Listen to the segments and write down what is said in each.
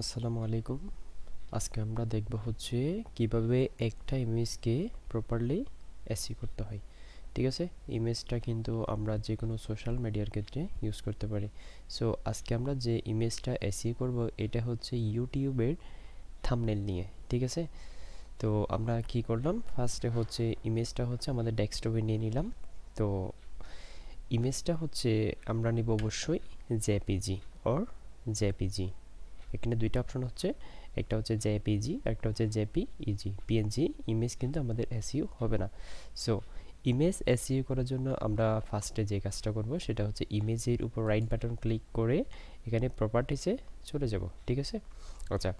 আসসালামু আলাইকুম। আজকে আমরা দেখব হচ্ছে কীভাবে একটা ইমেজকে প্রপারলি এসি করতে হয়। ঠিক আছে? ইমেজটা কিন্তু আমরা যে কোনো সোশ্যাল মিডিয়ার ক্ষেত্রে ইউজ করতে পারি। সো আজকে আমরা যে ইমেজটা এসি করব, এটা হচ্ছে ইউটিউবের থামনেল নিয়ে। ঠিক আছে? তো আমরা কি করলাম? ফার্স্টে হচ্ছে ইমেজটা হচ্ছে আমাদের ডেস্কটপে নিয়ে নিলাম। তো ইমেজটা হচ্ছে আমরা নিব অবশ্যই জেপিজি অর জেপিজি এখানে দুইটা অপশন হচ্ছে, একটা হচ্ছে জেপিজি একটা হচ্ছে জেপি ইজি পিএনজি ইমেজ কিন্তু আমাদের এসইউ হবে না। সো ইমেজ এসইউ করার জন্য আমরা ফার্স্টে যে কাজটা করব সেটা হচ্ছে ইমেজের উপর রাইট বাটন ক্লিক করে এখানে প্রপার্টিসে চলে যাব, ঠিক আছে? আচ্ছা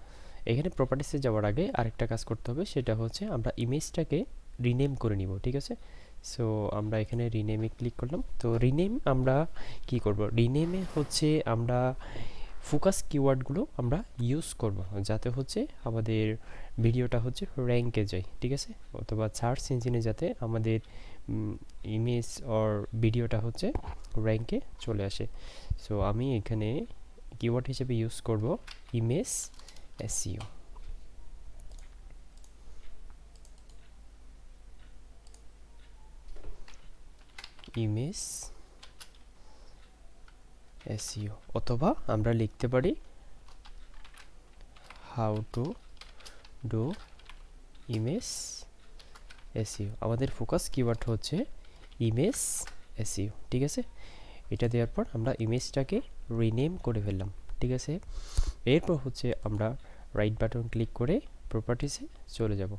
এখানে প্রপার্টিসে যাওয়ার আগে আরেকটা কাজ করতে হবে, সেটা হচ্ছে আমরা ইমেজটাকে রিনেম করে নিব, ঠিক আছে? সো আমরা এখানে রিনেমে ক্লিক করলাম। তো রিনেম আমরা কি করব? রিনেমে হচ্ছে আমরা ফোকাস কিওয়ার্ডগুলো আমরা ইউজ করব, যাতে হচ্ছে আমাদের ভিডিওটা হচ্ছে র্যাঙ্কে যায়, ঠিক আছে? অথবা সার্চ ইঞ্জিনে যাতে আমাদের ইমেজ অর ভিডিওটা হচ্ছে র্যাঙ্কে চলে আসে। সো, আমি এখানে কিওয়ার্ড হিসেবে ইউজ করব ইমেজ এসিও ইমেজ এসইও অথবা আমরা লিখতে পারি how to do image SEO. আমাদের ফোকাস কিওয়ার্ড হচ্ছে ইমেজ এসইও, ঠিক আছে? এটা দেওয়ার পর আমরা ইমেজটাকে রিনেম করে ফেললাম, ঠিক আছে? এরপর হচ্ছে আমরা রাইট বাটন ক্লিক করে প্রপার্টিসে চলে যাব।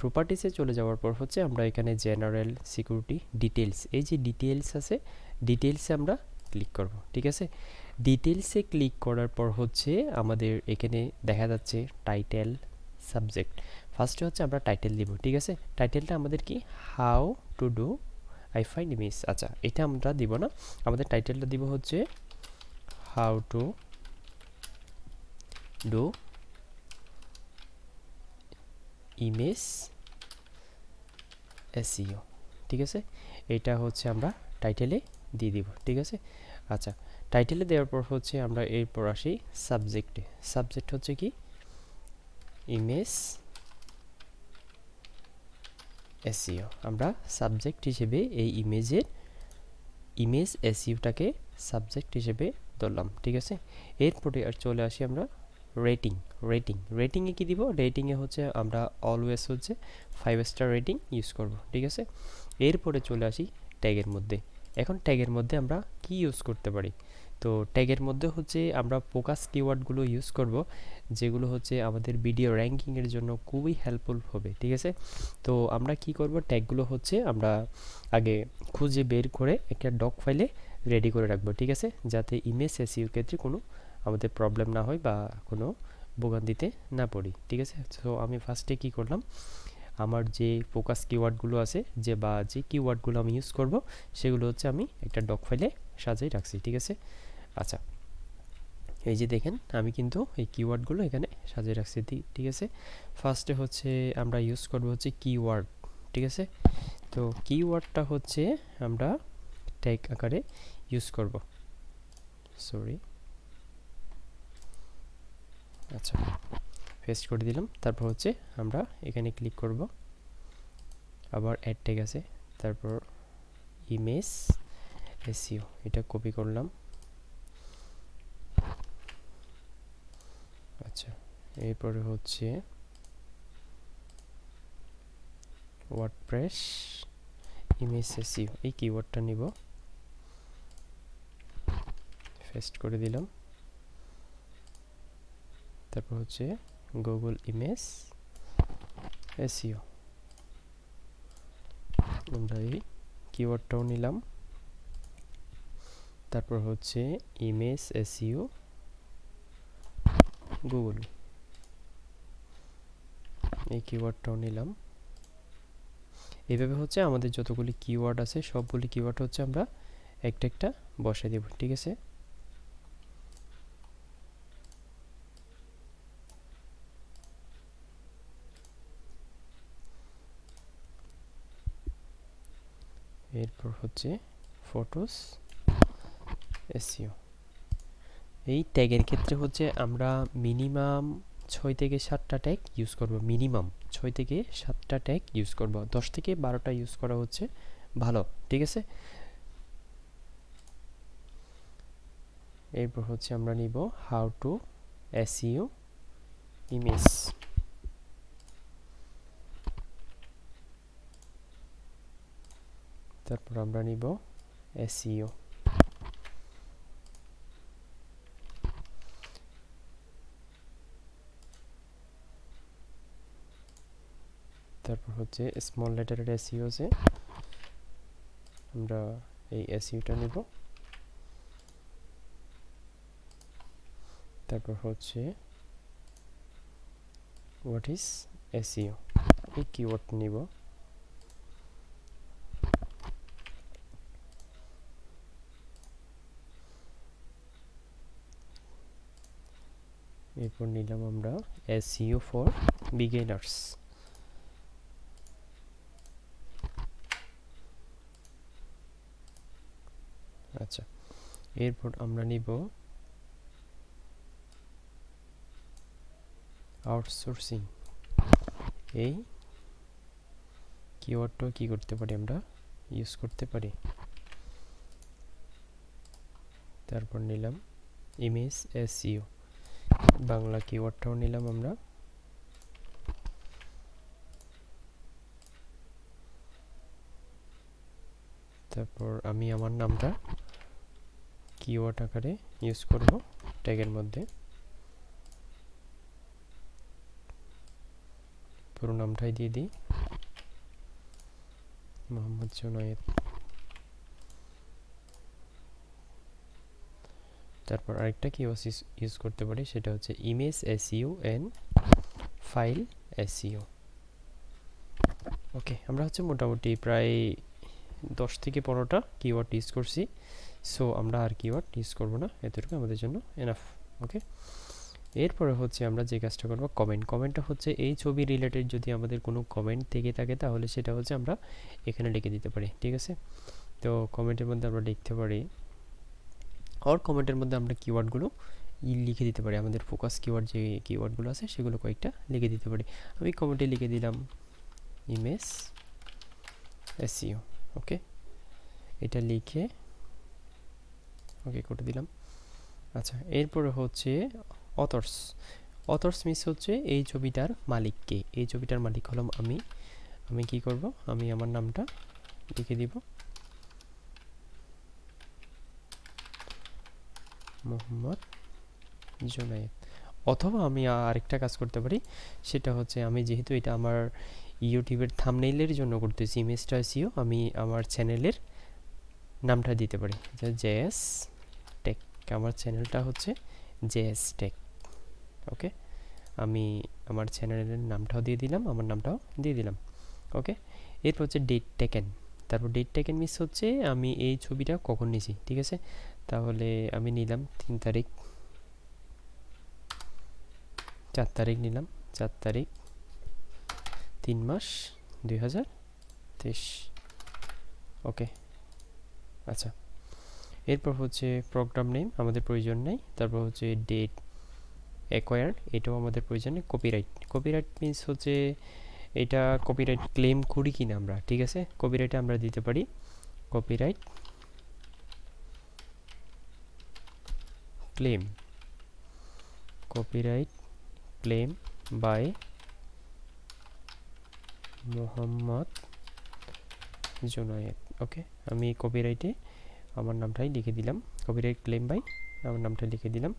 প্রপার্টিসে চলে যাওয়ার পর হচ্ছে আমরা এখানে জেনারেল সিকিউরিটি ডিটেলস এই যে ডিটেলস আছে ডিটেলসে আমরা ক্লিক করব, ঠিক আছে? ডিটেলসে ক্লিক করার পর হচ্ছে আমাদের এখানে দেখা যাচ্ছে টাইটেল সাবজেক্ট ফার্স্টে হচ্ছে আমরা টাইটেল দিব, ঠিক আছে? টাইটেলটা আমাদের কি? How to do I find miss আচ্ছা এটা আমরা দিব না। আমাদের টাইটেলটা দিব হচ্ছে how to do image SEO ঠিক আছে? এটা হচ্ছে আমরা টাইটেলে দিয়ে দিব, ঠিক আছে? আচ্ছা টাইটেলে দেওয়ার পর হচ্ছে আমরা এরপর আসি সাবজেক্টে সাবজেক্ট হচ্ছে কি? ইমেজ এসিও আমরা সাবজেক্ট হিসেবে এই ইমেজের ইমেজ এসিওটাকে সাবজেক্ট হিসেবে ধরলাম, ঠিক আছে? এরপরে আর চলে আসি আমরা রেটিং রেটিং রেটিংয়ে কী দিব? রেটিংয়ে হচ্ছে আমরা অলওয়েজ হচ্ছে ফাইভ স্টার রেটিং ইউজ করব, ঠিক আছে? এরপরে চলে আসি ট্যাগের মধ্যে। এখন ট্যাগের মধ্যে আমরা কি ইউজ করতে পারি? তো ট্যাগের মধ্যে হচ্ছে আমরা ফোকাস কিওয়ার্ডগুলো ইউজ করব, যেগুলো হচ্ছে আমাদের ভিডিও র্যাঙ্কিংয়ের জন্য খুবই হেল্পফুল হবে, ঠিক আছে? তো আমরা কি করব? ট্যাগগুলো হচ্ছে আমরা আগে খুঁজে বের করে একটা ডক ফাইলে রেডি করে রাখব, ঠিক আছে? যাতে ইমেজ এসিও ক্ষেত্রে কোনো আমাদের প্রবলেম না হয় বা কোনো ভোগান্তিতে না পড়ি, ঠিক আছে? তো আমি ফার্স্টে কি করলাম? আমার যে ফোকাস কিওয়ার্ডগুলো আছে, যে বা যে কিওয়ার্ডগুলো আমি ইউজ করব, সেগুলো হচ্ছে আমি একটা ডক ফাইলে সাজাই রাখছি, ঠিক আছে? আচ্ছা এই যে দেখেন, আমি কিন্তু এই কিওয়ার্ডগুলো এখানে সাজিয়ে রাখছি ঠিক আছে? ফার্স্টে হচ্ছে আমরা ইউজ করব হচ্ছে কিওয়ার্ড ঠিক আছে? তো কিওয়ার্ডটা হচ্ছে আমরা ট্যাগ আকারে ইউজ করব। সরি আচ্ছা। পেস্ট করে দিলাম। তারপর হচ্ছে আমরা এখানে ক্লিক করব। আবার অ্যাড ট্যাগ আছে। তারপর ইমেজ এসিও এটা কপি করলাম। আচ্ছা এরপরে হচ্ছে ওয়ার্ডপ্রেস ইমেজ এসিও এই কিওয়ার্ডটা নিব। পেস্ট করে দিলাম। তারপর হচ্ছে গুগল ইমেজ এসিও আমরা এই কিওয়ার্ডটাও নিলাম। তারপর হচ্ছে ইমেজ এসিও গুগল এই কিওয়ার্ডটাও নিলাম। এইভাবে হচ্ছে আমাদের যতগুলি কিওয়ার্ড আছে, সবগুলি কিওয়ার্ড হচ্ছে আমরা একটা একটা বসাই দেব, ঠিক আছে এরপর হচ্ছে ফটোস এসিও এই ট্যাগের ক্ষেত্রে হচ্ছে আমরা মিনিমাম ছয় থেকে সাতটা ট্যাগ ইউজ করব মিনিমাম ছয় থেকে সাতটা ট্যাগ ইউজ করব। দশ থেকে বারোটা ইউজ করা হচ্ছে, ভালো, ঠিক আছে? এরপর হচ্ছে আমরা নিব হাউ টু এসইও ইমেজ তারপর আমরা নিব এসইও তারপর হচ্ছে স্মল লেটারের এসইও আছে আমরা এই এসইওটা নিব। তারপর হচ্ছে হোয়াট ইজ এসইও এই কিওয়ার্ড নিব। এরপর নিলাম আমরা এসইও ফর বিগিনার্স আচ্ছা এরপর আমরা নিব আউটসোর্সিং এই কিওয়ার্ডটা কি করতে পারি আমরা? ইউজ করতে পারি। তারপর নিলাম ইমেজ এসইও বাংলা কিওয়ার্ডটাও নিলাম আমরা। তারপর আমি আমার নামটা কিওয়ার্ড আকারে ইউজ করব ট্যাগের মধ্যে। পুরো নামটাই দিয়ে দিই। মোহাম্মদ জুনায়েদ। তারপর আরেকটা কিওয়ার্ড ইউজ করতে পারি? সেটা হচ্ছে image SEO and file SEO okay আমরা হচ্ছে মোটামুটি প্রায় দশ থেকে পনেরোটা কিওয়ার্ড ইউজ করছি। সো আমরা আর কিওয়ার্ড ইউজ করব না। এতটুকু আমাদের জন্য এনাফ ওকে এরপরে হচ্ছে আমরা যে কাজটা করব কমেন্ট কমেন্টটা হচ্ছে এই ছবি রিলেটেড যদি আমাদের কোনো কমেন্ট থেকে থাকে, তাহলে সেটা হচ্ছে আমরা এখানে লিখে দিতে পারি, ঠিক আছে? তো কমেন্টের মধ্যে আমরা লিখতে পারি অর কমেন্টের মধ্যে আমরা কিওয়ার্ডগুলো লিখে দিতে পারি। আমাদের ফোকাস কিওয়ার্ড যে কিওয়ার্ডগুলো আছে, সেগুলো কয়েকটা লিখে দিতে পারি। আমি কমেন্টে লিখে দিলাম ইমেজ এসিও ওকে এটা লিখে ওকে করে দিলাম। আচ্ছা এরপরে হচ্ছে অথর্স অথর্স মিস হচ্ছে এই ছবিটার মালিককে। এই ছবিটার মালিক হলাম আমি। আমি কি করব? আমি আমার নামটা লিখে দিব। মোহাম্মদ জুনায়েদ অথবা আমি আরেকটা কাজ করতে পারি, সেটা হচ্ছে আমি যেহেতু এটা আমার ইউটিউবের থামনেইলের জন্য করতেছি, ইমেজটা সিও আমি আমার চ্যানেলের নামটা দিতে পারি। জেএস টেক, আমার চ্যানেলটা হচ্ছে জেএস টেক, ওকে? আমি আমার চ্যানেলের নামটাও দিয়ে দিলাম, আমার নামটাও দিয়ে দিলাম, ওকে? এরপর হচ্ছে ডেট টেকেন। তারপর ডেট টেকেন মিস হচ্ছে আমি এই ছবিটা কখন নিছি, ঠিক আছে? তাহলে আমি নিলাম তিন তারিখ। চার তারিখ নিলাম, চার তারিখ, তিন মাস দুই হাজার তেইশ। ওকে আচ্ছা। এরপর হচ্ছে প্রোগ্রাম নেম আমাদের প্রয়োজন নেই। তারপর হচ্ছে ডেট অ্যাকোয়ার এটাও আমাদের প্রয়োজন নেই। কপিরাইট কপিরাইট মিনস হচ্ছে এটা কপিরাইট ক্লেম করি কিনা আমরা, ঠিক আছে? কপিরাইটে আমরা দিতে পারি। Copyright claim copyright claim by Mohammad Junaid okay আমি কপিরাইটে আমার নামটাই লিখে দিলাম। কপিরাইট ক্লেম বাই আমার নামটা লিখে দিলাম।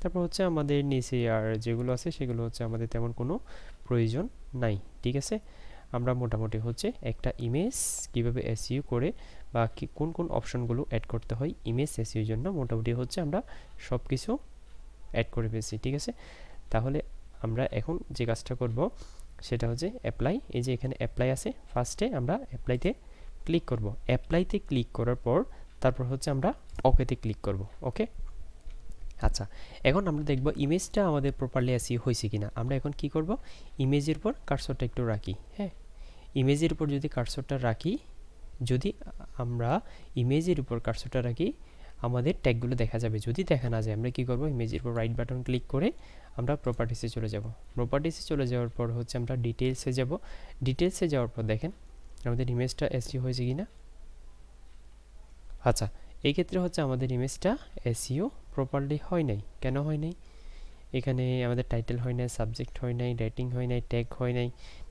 তারপর হচ্ছে আমাদের নিচে আর যেগুলো আছে সেগুলো হচ্ছে আমাদের তেমন কোনো প্রয়োজন নাই, ঠিক আছে? আমরা মোটামুটি হচ্ছে একটা ইমেজ কীভাবে এসইউ করে বা কোন কোন অপশনগুলো অ্যাড করতে হয়, ইমেজ এসইউর জন্য মোটামুটি হচ্ছে আমরা সব কিছু অ্যাড করে ফেলছি, ঠিক আছে? তাহলে আমরা এখন যে কাজটা করব সেটা হচ্ছে অ্যাপ্লাই এই যে এখানে অ্যাপ্লাই আছে ফার্স্টে আমরা অ্যাপ্লাইতে ক্লিক করব। অ্যাপ্লাইতে ক্লিক করার পর তারপর হচ্ছে আমরা ওকেতে ক্লিক করব ওকে আচ্ছা এখন আমরা দেখব ইমেজটা আমাদের প্রপারলি আসি হয়েছে কিনা। আমরা এখন কি করব? ইমেজের উপর কার্সরটা একটু রাখি হ্যাঁ? ইমেজের উপর যদি কার্সরটা রাখি, যদি আমরা ইমেজের উপর কার্সরটা রাখি, আমাদের ট্যাগগুলো দেখা যাবে। যদি দেখা না যায়, আমরা কি করব? ইমেজের উপর রাইট বাটন ক্লিক করে আমরা প্রপার্টিসে চলে যাব। প্রপার্টিসে চলে যাওয়ার পর হচ্ছে আমরা ডিটেলসে যাব। ডিটেলসে যাওয়ার পর দেখেন, আমাদের ইমেজটা এসিও হয়েছে কি না আচ্ছা এই ক্ষেত্রে হচ্ছে আমাদের ইমেজটা এসিও প্রপারলি হয় নাই? কেন হয় নাই? এখানে আমাদের টাইটেল হয় নাই সাবজেক্ট হয় নাই রেটিং হয় নাই ট্যাগ হয় নাই,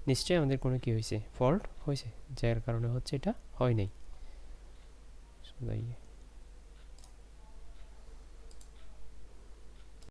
নিশ্চয়ই আমাদের কোনো কি হয়েছে? ফল্ট হয়েছে, যার কারণে হচ্ছে এটা হয় নাই।